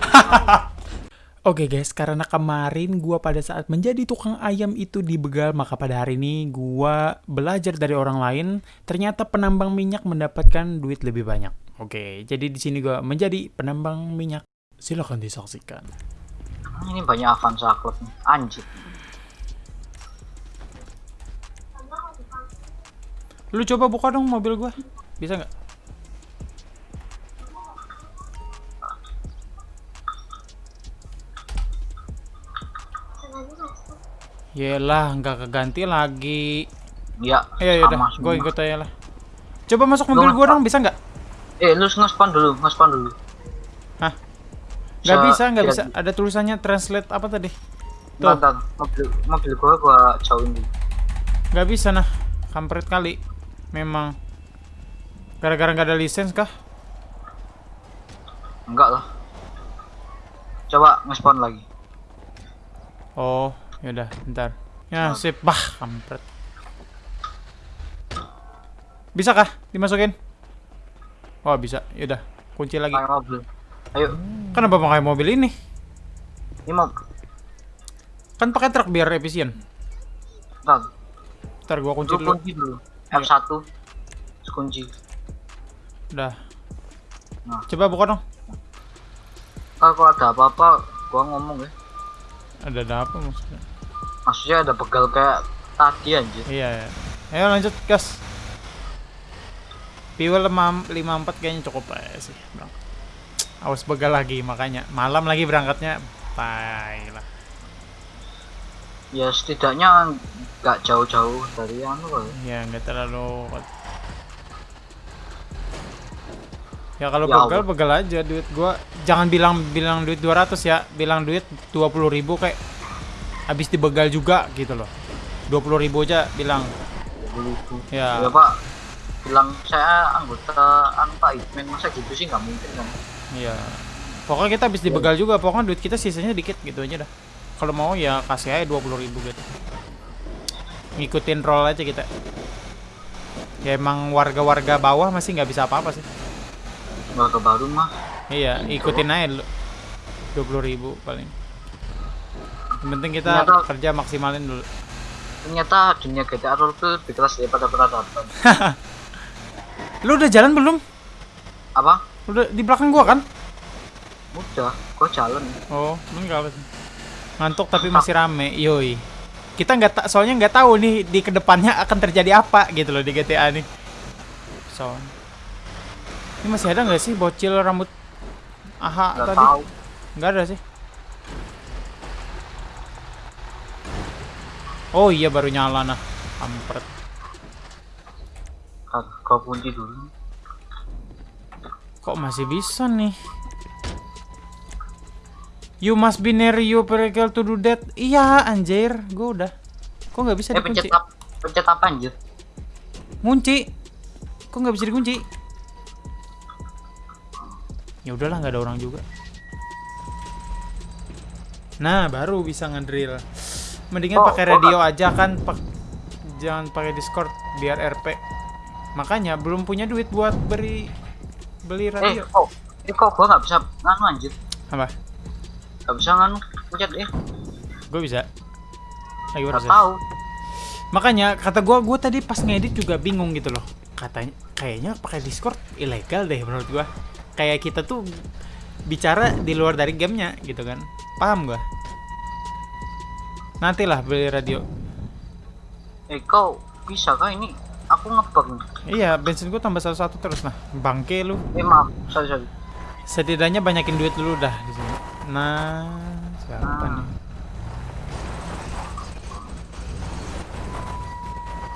Oke guys, karena kemarin gua pada saat menjadi tukang ayam itu di Begal, maka pada hari ini gua belajar dari orang lain. Ternyata penambang minyak mendapatkan duit lebih banyak. Oke, jadi di sini gua menjadi penambang minyak. Silahkan disaksikan. Ini banyak Avanza Club nih. Anjir. Lu coba buka dong mobil gua. Bisa nggak? Yelah, nggak keganti lagi. Ya. Ya sama yaudah, gue ikut aja lah. Coba masuk mobil gua dong, bisa nggak? Eh, lu nge-spawn dulu, nge-spawn dulu. Hah? Nggak bisa, nggak bisa. Ada tulisannya translate apa tadi? Tuh. Bentar, mobil mobil gua gua jauhin dulu. Nggak bisa nah, kampret kali. Memang. Gara-gara nggak ada lisensi kah? Enggak lah. Coba nge-spawn lagi. Oh, yaudah, bentar. Ya, sip. Bah, kampret. Bisa kah dimasukin? Wah, bisa. Yaudah, kunci lagi. Pakai mobil. Ayo, Kenapa pakai mobil ini? ini mau Kan pakai truk biar efisien. bentar. Ntar gua kunci Lu dulu. kunci dulu. Iya. F1. Terus kunci. Udah. Nah. Coba buka dong. Kalau kalau ada apa-apa, gua ngomong ya. Ada ada apa maksudnya? Maksudnya ada begal kayak tadi anjir. Iya, ya. Ayo lanjut, gas. Fuel 54 kayaknya cukup lah ya sih. Awas begal lagi makanya. Malam lagi berangkatnya. Tai lah. Ya setidaknya nggak jauh-jauh dari anu kok. Ya ya. nggak terlalu. Ya kalau Ya begal begal aja duit gua. Jangan bilang bilang duit 200 ya. Bilang duit 20.000 ribu kayak habis dibegal juga gitu loh. 20.000 ribu aja bilang. Ya. Ya Pak, bilang saya anggota anu Pak masa gitu sih nggak mungkin kan. Iya. Pokoknya kita habis dibegal juga, pokoknya duit kita sisanya dikit gitu aja dah. Kalau mau ya kasih aja 20.000 ribu gitu. Ngikutin roll aja kita. Ya emang warga-warga bawah masih nggak bisa apa-apa sih. Warga baru mah Iya, ikutin aja dulu. 20.000 ribu paling. Yang penting kita Ternyata- kerja maksimalin dulu. ternyata dunia GTA Roll tuh lebih keras daripada peradaban. Lu udah jalan belum? Apa? Udah di belakang gua kan? Udah, gua jalan. Oh, enggak. Ngantuk tapi masih rame, yoi. Kita nggak tak, soalnya nggak tahu nih di ke depannya akan terjadi apa gitu loh di GTA nih. So, ini masih ada nggak sih bocil rambut aha Nggak tadi? tahu. Nggak ada sih. Oh iya baru nyala nah, kampret. Kak, Gua kunci dulu. Kok masih bisa nih? You must be near your vehicle to do that. Iya anjir, gua udah. Kok nggak bisa Eh pencet dikunci? Pencet apa anjir? Ngunci. Kok nggak bisa dikunci? Ya udahlah nggak ada orang juga. Nah, baru bisa ngedrill. Mendingan Oh, pakai oh, radio aja kan, pak jangan pakai Discord biar RP. Makanya belum punya duit buat beri beli Eh radio. kok? Eh kok gua nggak bisa nganu anjir? Apa? Nggak bisa nganu pencet eh. Gue bisa. Lagi Nggak proses. tahu. Makanya kata gua gua tadi pas ngedit juga bingung gitu loh. Katanya kayaknya pakai Discord ilegal deh menurut gua. Kayak kita tuh bicara di luar dari gamenya gitu kan. Paham gua? Nantilah beli radio. Eh kau bisa kah ini? Aku ngebug. Iya, bensin gua tambah satu-satu terus nah. Bangke lu. Eh maaf, sorry sorry. Setidaknya banyakin duit dulu dah di sini. Nah, siapa Ah. nih?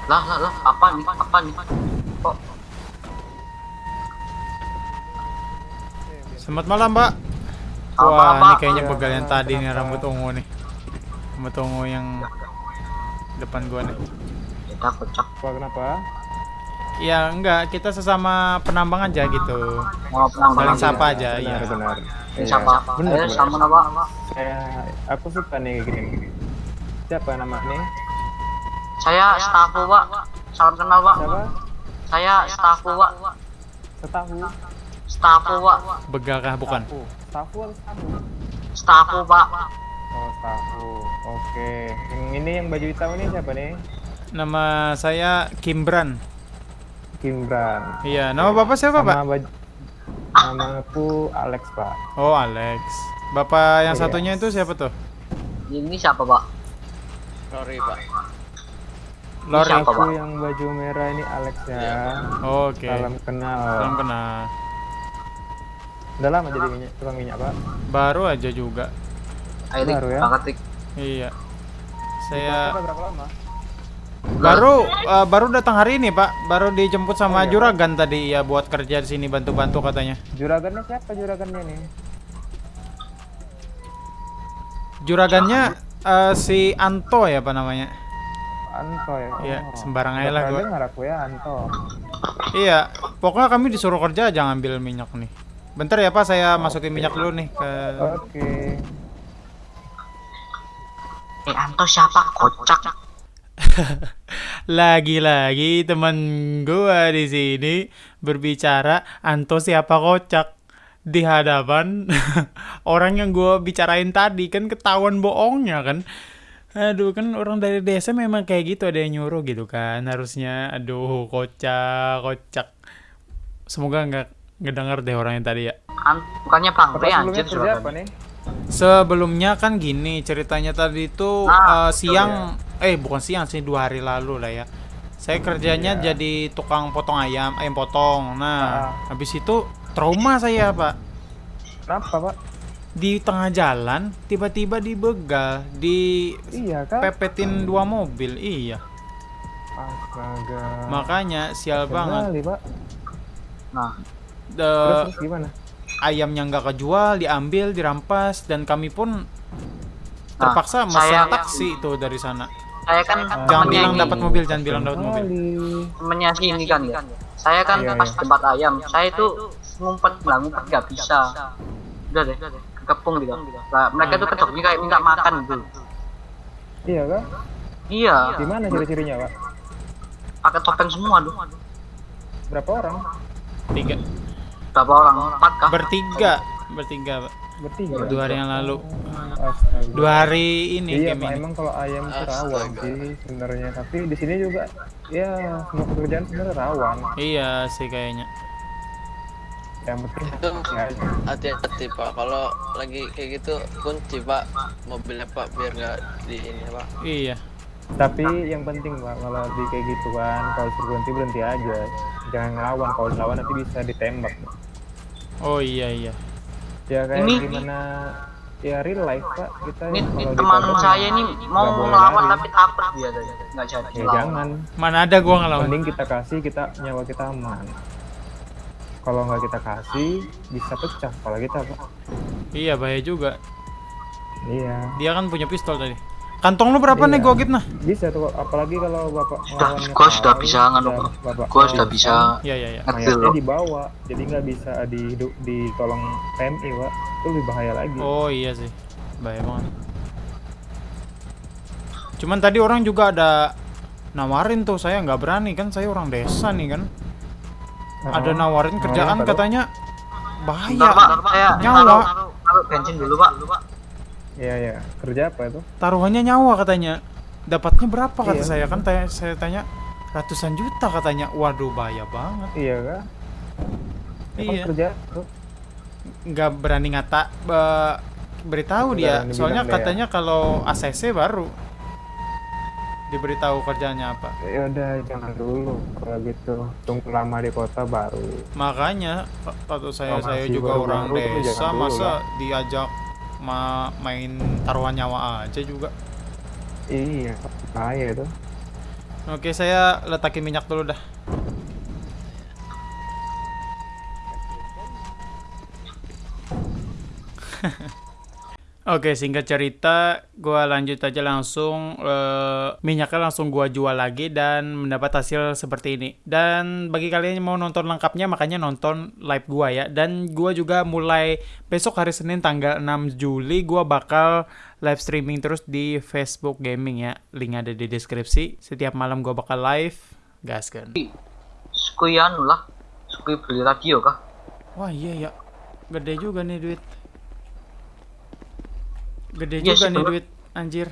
Lah lah lah, apa nih? Apa nih? Kok? Selamat malam, Mbak. Apa, Wah, apa? ini kayaknya begal yang tadi nih rambut ungu nih. Ungu yang depan gua nih. Kita kocak. Apa kenapa? Ya enggak, kita sesama penambang aja gitu. Mau Saling penambahan sapa aja, benar, iya. benar. Ini Iya. siapa? Benar, Eh, benar. sama nama. Saya aku suka nih gini. Siapa nama nih? Saya stafku, Pak. Salam kenal, Pak. Siapa? Saya stafku, Pak. Setahu. Stafku, Pak. Begal kah bukan? Stafu stafu? Stafu pak. Oh, stafu. Oke. Yang ini yang baju hitam ini siapa nih? Nama saya Kimbran. Kimbran. Iya, nama Bapak siapa, Pak? Nama baju Nama aku Alex, Pak. Oh, Alex. Bapak yang Iya. satunya itu siapa tuh? Ini siapa pak? Sorry pak. Lori. Siapa, Aku Pak? yang baju merah ini Alex ya. Iya, Oke. Salam kenal. Salam kenal. Udah lama jadi minyak, tukang minyak, Pak. Baru aja juga. Airik, Baru ya? Iya. Udah Saya berapa lama? baru eh, baru datang hari ini, Pak. Baru dijemput sama Oh, iya, Juragan tadi ya buat kerja di sini bantu-bantu katanya. Juragannya siapa juragannya nih? Juragannya eh, si Anto ya, apa namanya? Anto ya. Iya, Oh. sembarang aja lah gua. aku ya Anto. Iya, pokoknya kami disuruh kerja aja ngambil minyak nih. Bentar ya Pak, saya masukin minyak dulu nih ke Oke. Eh Anto siapa? Kocak. Lagi-lagi teman gua di sini berbicara Anto siapa kocak di hadapan orang yang gua bicarain tadi kan ketahuan bohongnya kan. Aduh kan orang dari desa memang kayak gitu ada yang nyuruh gitu kan harusnya aduh kocak kocak semoga nggak ngedenger deh orang yang tadi ya An bukannya Bang Bapak P sebelumnya anjir apa nih? Sebelumnya kan gini ceritanya tadi itu Ah, eh, siang eh bukan siang sih dua hari lalu lah ya. Saya kerjanya Iya. jadi tukang potong ayam, ayam potong. Nah, Ah. habis itu trauma saya, Pak. Kenapa, Pak? Di tengah jalan tiba-tiba dibegal, Iya kan? dipepetin dua mobil. Iya. Astaga. Makanya sial banget. Kembali, Pak. Nah, Terus, The- terus gimana? Ayamnya nggak kejual, diambil, dirampas dan kami pun terpaksa saya- mesen taksi itu dari sana. saya kan Jangan temennya bilang dapat mobil, jangan bilang dapat mobil. Temennya si ini kan ya. Saya kan Iya, pas iya. tempat ayam, saya itu ngumpet lah ngumpet nggak bisa. Udah deh, kepung gitu. Lah, mereka tuh kedoknya kayak minta makan gitu. Iya kan? Iya, Di mana ciri-cirinya, Pak? pakai topeng semua tuh. Berapa orang? Tiga. Berapa orang? Empat kah? Bertiga, bertiga, Pak. Bertiga. Dua hari yang lalu. Astaga. Dua hari ini Iya, game Pak, ini. emang kalau ayam itu rawan sih sebenarnya. Tapi di sini juga ya semua pekerjaan sebenarnya rawan. Iya sih kayaknya. Yang penting Itu ya, hati-hati pak. Kalau lagi kayak gitu kunci pak mobilnya pak biar nggak di ini pak. Iya. Tapi yang penting Pak, kalau di kayak gitu kan, kalau berhenti berhenti aja. Jangan ngelawan, kalau ngelawan nanti bisa ditembak. Oh iya iya. Ya kayak Ini- gimana ya real life Pak, kita Ini, kalau ini teman saya ini mau ngelawan tapi takut dia tadi. Nggak jadi Ya lawan. jangan, Mana ada gua ngelawan. mending kita kasih kita nyawa kita aman. Kalau nggak kita kasih bisa pecah kepala kita Pak. Iya bahaya juga. Iya. Dia kan punya pistol tadi. Kantong lu berapa Iya. nih gua gitu nah? Bisa tuh apalagi kalau Bapak Sudah, gua sudah bisa nganu, Bapak Gua sudah bisa Iya iya iya. mayatnya dibawa jadi nggak bisa di ditolong PMI Pak. Itu lebih bahaya lagi. Oh iya sih. Bahaya banget. Cuman tadi orang juga ada nawarin tuh saya nggak berani kan saya orang desa nih kan. Nah, Ada nawarin kerjaan katanya Bentar, bahaya. Pak, saya Nyawa. taruh, taruh bensin dulu, Pak. Iya iya. Kerja apa itu? Taruhannya nyawa katanya. Dapatnya berapa kata Iya. saya kan tanya, saya tanya ratusan juta katanya. Waduh bahaya banget. Iya kan? Iya. kerja nggak berani ngata be- beritahu dia soalnya ya. katanya kalau ACC baru diberitahu kerjanya apa Ya udah jangan dulu kalau gitu. Tunggu lama di kota baru. makanya kata saya Oh, saya juga baru-baru orang tuh desa dulu masa lah. diajak ma- main taruhan nyawa aja juga Iya, bahaya itu. oke saya letakin minyak dulu dah Oke, singkat cerita, gua lanjut aja langsung eh, minyaknya langsung gua jual lagi dan mendapat hasil seperti ini. Dan bagi kalian yang mau nonton lengkapnya, makanya nonton live gua ya. Dan gua juga mulai besok hari Senin tanggal 6 Juli gua bakal live streaming terus di Facebook Gaming ya. Link ada di deskripsi. Setiap malam gua bakal live. Gaskan. Sukui anu lah. Sukui beli radio kah? Wah, iya ya. Gede juga nih duit. Gede Iya juga nih duit, anjir.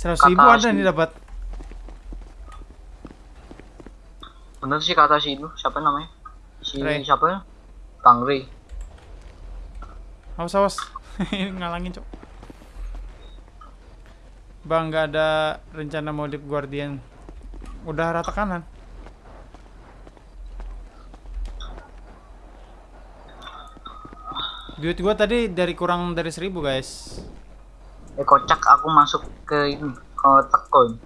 100 Kata ribu ada nih dapat. Bener sih kata si itu, siapa namanya? Si Ray. siapa ya? Bang Ray. Awas awas. Ngalangin, Cok. Bang, nggak ada rencana modif Guardian. Udah rata kanan. Duit gua tadi dari kurang dari 1000, guys. Eh kocak aku masuk ke ini, ke tekon.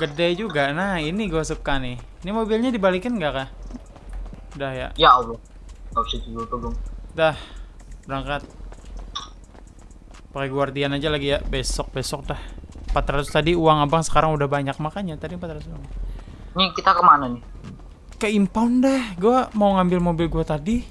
Gede juga. Nah, ini gua suka nih. Ini mobilnya dibalikin nggak, kah? Udah ya. Ya Allah. Gak bisa dulu tolong. Dah, berangkat. Pakai Guardian aja lagi ya, besok besok dah. 400 tadi uang abang sekarang udah banyak makanya tadi 400 doang. Nih kita ke mana nih? Ke impound dah, gua mau ngambil mobil gua tadi.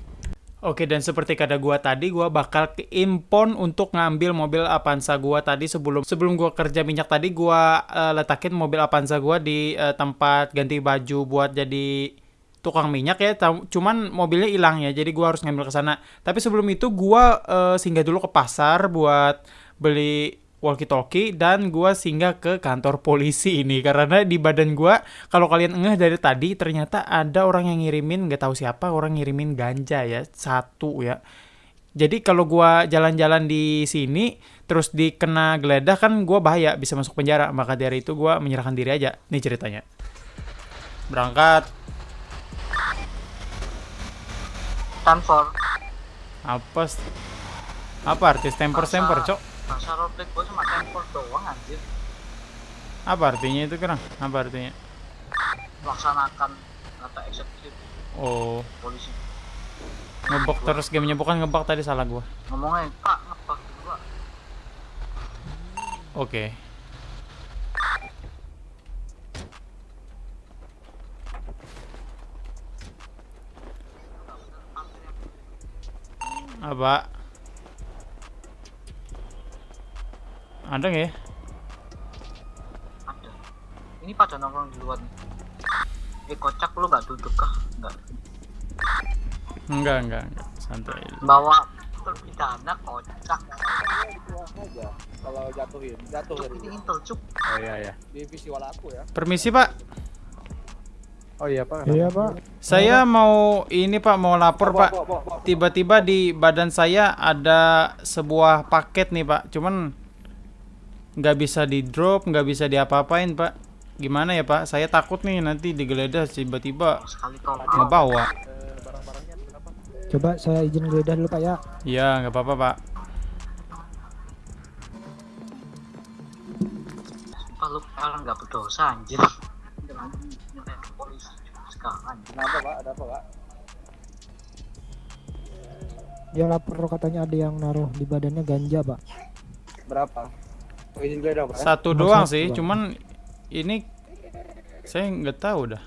Oke dan seperti kata gua tadi, gua bakal ke impound untuk ngambil mobil Avanza gua tadi sebelum sebelum gua kerja minyak tadi gua eh, letakin mobil Avanza gua di eh, tempat ganti baju buat jadi tukang minyak ya. Cuman mobilnya hilang ya, jadi gua harus ngambil ke sana. Tapi sebelum itu gua eh, singgah dulu ke pasar buat beli walkie-talkie dan gua singgah ke kantor polisi ini. Karena di badan gua kalau kalian ngeh dari tadi ternyata ada orang yang ngirimin nggak tahu siapa orang ngirimin ganja ya satu ya. Jadi kalau gua jalan-jalan di sini terus dikena geledah kan gua bahaya bisa masuk penjara. Maka dari itu gua menyerahkan diri aja nih ceritanya. Berangkat. Stanford. apa apa artis temper temper cok Masa roleplay gue cuma Stanford doang anjir. apa artinya itu kerang? Apa artinya? Laksanakan kata eksekutif. Oh. Polisi. ngebok terus gamenya bukan ngebok tadi salah gua. Ngomongnya, Pak, ngebak gitu, Pak. oke. Apa ada nggak ya Ada. Ini pada nongkrong di luar nih. Eh kocak lu nggak duduk kah? Nggak. enggak enggak enggak santai Bawa terpidana kocak. aja kalau jatuhin jatuh Cuk, dari ini intel cuk. Oh iya iya. di visual aku ya permisi pak Oh iya Pak. Iya pak. saya mau ini pak mau lapor pak tiba-tiba di badan saya ada sebuah paket nih pak cuman nggak bisa di drop nggak bisa diapa-apain pak gimana ya pak saya takut nih nanti digeledah tiba-tiba ngebawa barang-barangnya kenapa Coba saya izin geledah dulu pak ya. Iya nggak apa-apa pak Sumpah lu orang nggak berdosa anjir. Dengan nyerang ke polisi sekarang. kenapa pak ada apa pak Dia lapor katanya ada yang naruh di badannya ganja pak. berapa ya? satu doang sih Bang. cuman ini saya nggak tahu dah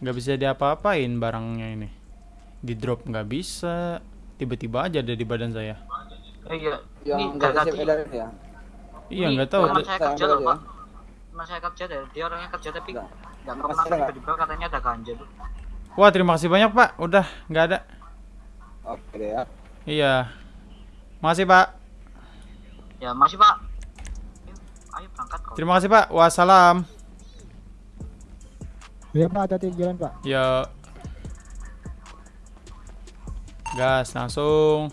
nggak bisa diapa-apain barangnya ini di drop nggak bisa tiba-tiba aja ada di badan saya Eh, iya. Ini dari gak siap edarin ya iya nggak tahu teman saya kerja loh ya. pak. Teman saya kerja deh. Dia orangnya kerja tapi Enggak. nggak Masih pernah nggak? tiba-tiba katanya ada ganja tuh. wah terima kasih banyak pak udah nggak ada oke deh ya iya makasih pak Ya masih pak. Berangkat kau. terima kasih pak. Wassalam. Iya pak hati-hati di jalan pak. ya. Gas langsung.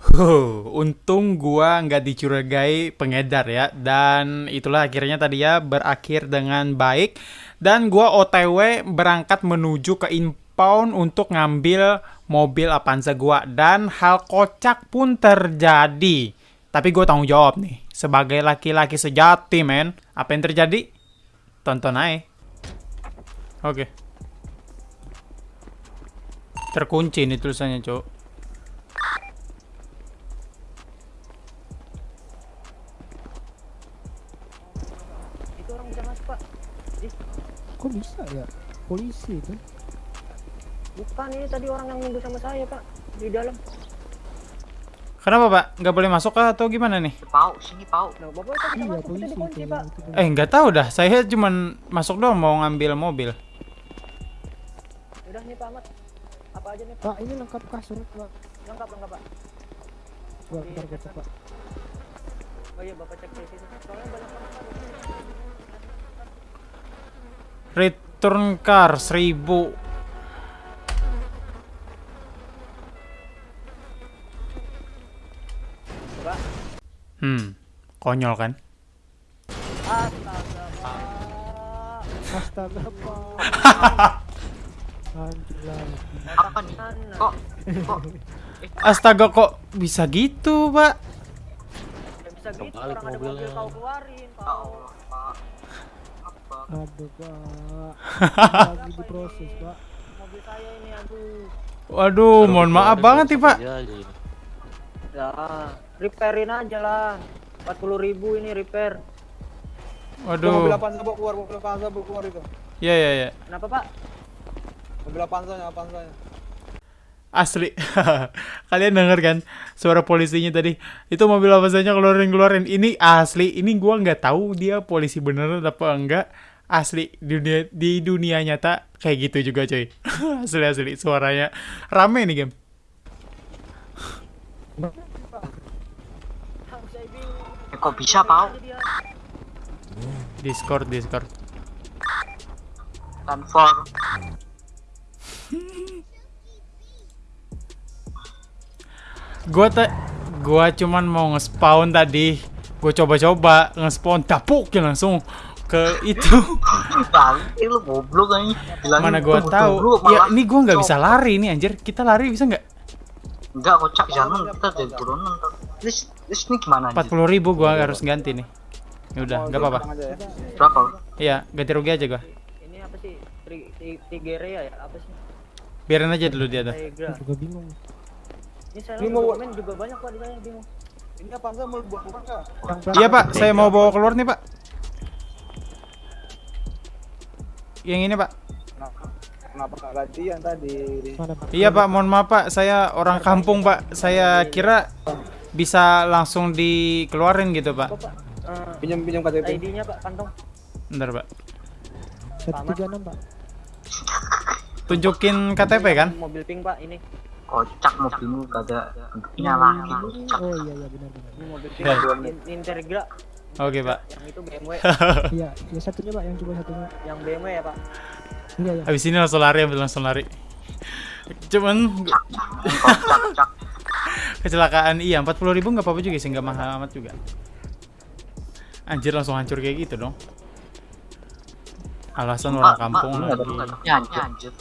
Huh, untung gua nggak dicurigai pengedar ya. Dan itulah akhirnya tadi ya berakhir dengan baik. Dan gua OTW berangkat menuju ke impound untuk ngambil mobil Avanza gua. Dan hal kocak pun terjadi. Tapi gue tanggung jawab nih sebagai laki-laki sejati men. Apa yang terjadi? Tonton aja. Oke. Terkunci nih tulisannya, Cok. itu orang bisa masuk pak Kok bisa ya? Polisi itu. bukan ini tadi orang yang nunggu sama saya pak di dalam Kenapa, Pak? Nggak boleh masuk kah atau gimana nih? Pau, sini pau. nah Iya masuk kita dikunci itu. pak. Eh, nggak tahu dah. Saya cuman masuk doang mau ngambil mobil. udah nih pak Ahmad apa aja nih pak Pak ini lengkap kah surat pak? lengkap lengkap pak Coba bentar gue cek pak. Oh iya bapak cek di situ. Soalnya banyak banget Pak. Return car 1000. Hmm. Konyol kan? Astaga pak. Astaga pak. Apa nih? Kok kok Astaga kok bisa gitu, Pak? Bisa gitu orang ada mobil kau keluarin ya pak. Allah, Pak. Apa? Aduh pak. Lagi diproses pak. Mobil saya ini aduh. Waduh, mohon maaf banget nih, Pak. Ya, jadi. Ya, repairin aja lah. 40 ribu ini repair. Itu mobil Waduh. Avanza bawa keluar, mobil Avanza bawa keluar itu. Ya ya ya. Kenapa pak? Mobil Avanzanya, Avanzanya. Asli. Kalian denger kan suara polisinya tadi? Itu mobil apa saja keluarin-keluarin. Ini asli. Ini gua nggak tahu dia polisi beneran apa enggak. Asli di dunia di dunia nyata kayak gitu juga coy. asli asli suaranya rame nih game. Tahu saya bingung. Eh, kok bisa, dia Discord Discord. Dan for Gua te gua cuman mau nge-spawn tadi. Gua coba-coba nge-spawn tapukin langsung ke itu. lu goblok Mana gua tahu. Ya ini gua nggak bisa lari nih anjir. Kita lari bisa nggak? Enggak kocak jangan kita jadi turunan. List list ini gimana Empat puluh ribu gua harus ganti nih. Ya udah, nggak apa-apa. Ya. Berapa? Iya, ganti rugi aja gua. ini apa sih? Tigeria ya? Apa sih? Biarin aja dulu dia. Gue juga bingung. Ini saya mau- dokumen juga banyak pak di sana bingung. Ini Avanza mau buat? Yang Iya pak, saya mau bawa keluar nih pak. Yang ini pak. Kenapa? Nggak gantian tadi? Iya pak, mohon maaf pak. Saya orang kampung pak. Saya kira bisa langsung dikeluarin gitu pak. Kok pak? Eh, Pinjam pinjam KTP. ID-nya pak kantong. Bentar pak. Satu tiga enam pak. Tunjukin KTP kan? Mobil pink pak ini. Kocak mobilmu kagak bentuknya lagi kocak. Oh iya iya benar benar. Ini mobil pink. Ya. In- Integra. Oke pak. Yang itu BMW. Iya, ya satunya pak yang coba satunya. yang BMW ya pak. Iya iya. Habis ini langsung lari, ambil langsung lari. Cuman Kocak cak. Kecelakaan iya 40 ribu nggak apa-apa juga sih nggak mahal amat juga. Anjir langsung hancur kayak gitu dong. Alasan orang kampung Enggak ada lagi. anjir.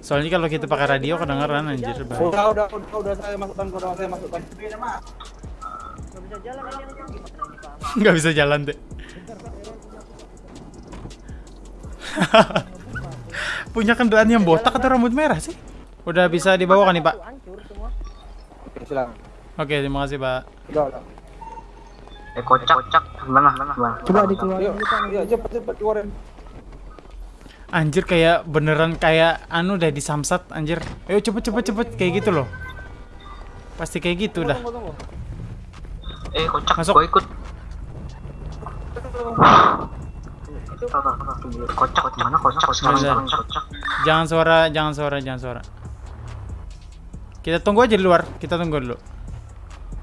Soalnya kalau kita pakai radio kedengeran anjir bahaya. Udah udah udah udah saya masukkan udah saya masukkan. Nggak bisa jalan ini nggak bisa jalan deh. Punya kendaraan yang botak atau rambut merah sih? Udah bisa dibawa kan nih pak? Tuh, hancur semua. Oke silakan. Oke terima kasih pak. Udah udah. Eh kocak kocak gimana gimana? Coba dikeluarin Yuk, cepet cepet keluarin. Anjir kayak beneran kayak anu udah di samsat anjir. Ayo cepet cepet cepet kayak gitu loh. Pasti kayak gitu dah. Eh kocak Masuk. gua ikut. Itu Kocak kocak sekarang Bener. sekarang kocak. Jangan suara, jangan suara, jangan suara. Kita tunggu aja di luar. Kita tunggu dulu.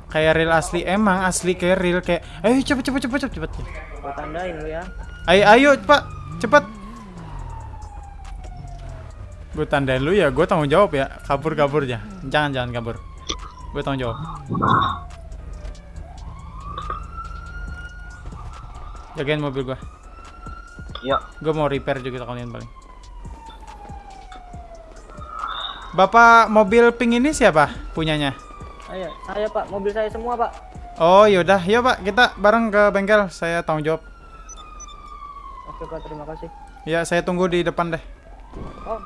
Kayak real asli, emang asli kayak real kayak. Ayo cepet cepet cepet cepet cepet. gua tandain lu ya. Ayo ayo pak, cepet. Gue tandain lu ya, gue tanggung jawab ya. Kabur kabur aja. Jangan jangan kabur. Gue tanggung jawab. Jagain mobil gue. Yuk. Gue mau repair juga kalian paling. Bapak mobil pink ini siapa punyanya? Ayo, saya pak, mobil saya semua pak. Oh yaudah, yuk pak kita bareng ke bengkel. Saya tanggung jawab. Oke pak, terima kasih. Ya saya tunggu di depan deh. Oh,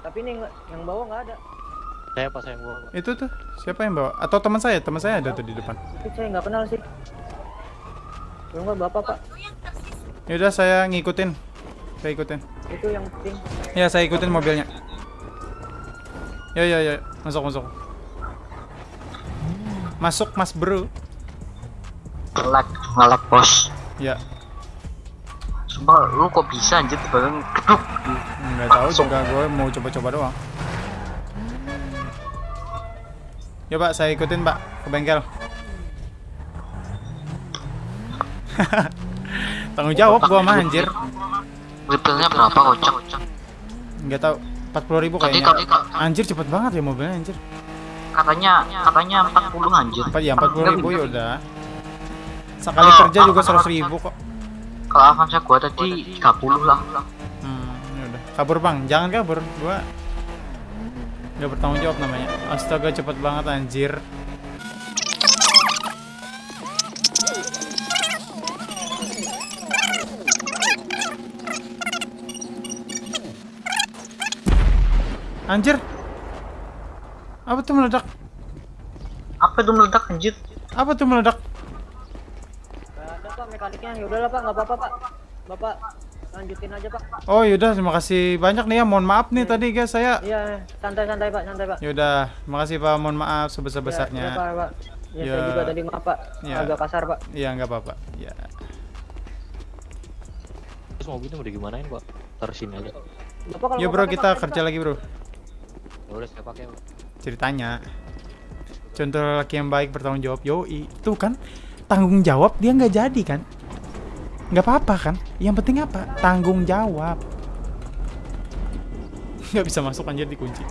tapi ini yang bawah nggak ada. Saya pas yang gua. Itu tuh siapa yang bawa? Atau teman saya? Teman saya ada tuh di depan. Itu saya nggak kenal sih. Yang nggak bapak pak. Yaudah saya ngikutin. Saya ikutin. Itu yang pink. Ya saya ikutin mobilnya. Yo yo yo, masuk masuk. Masuk Mas Bro. Ngelek ngelek bos. Ya, Sumpah lu kok bisa anjir tiba-tiba geduk. nggak tahu juga gue mau coba-coba doang. Ya pak, saya ikutin pak ke bengkel. Tanggung jawab gua mah anjir. Repairnya berapa kocak? Nggak tahu 40 ribu kayaknya. tadi Anjir cepet banget ya mobilnya anjir. katanya katanya 40 anjir. Apa ya 40 ribu ya udah. Sekali kerja juga 100 ribu kok. Kalau Avanza gua tadi 30 lah. Hmm, ya udah. Kabur bang, jangan kabur. Gua nggak bertanggung jawab namanya. Astaga cepet banget anjir. Anjir. Apa tuh meledak? Apa itu meledak anjir? Apa tuh meledak? Ada pak mekaniknya. Ya udahlah pak, nggak apa-apa pak. Bapak lanjutin aja pak. Oh yaudah, terima kasih banyak nih ya. Mohon maaf nih tadi guys saya. Iya, santai-santai pak, santai pak. Yaudah, makasih Pak. Mohon maaf sebesar-besarnya. Ya, ya, pak, pak. Ya, Ya. saya juga tadi maaf pak. Ya. Agak kasar pak. Iya, nggak apa-apa. Ya. Terus mobilnya mau digimanain pak? Taruh sini aja. Bapak kalau Ya bro, kita pakai, kerja Pak. lagi bro. Ya udah saya pakai. Pak. Ceritanya. Contoh laki yang baik bertanggung jawab. Yoi, tuh kan tanggung jawab dia nggak jadi kan? Nggak apa-apa kan? Yang penting apa? Tanggung jawab. Nggak bisa masuk anjir dikunci.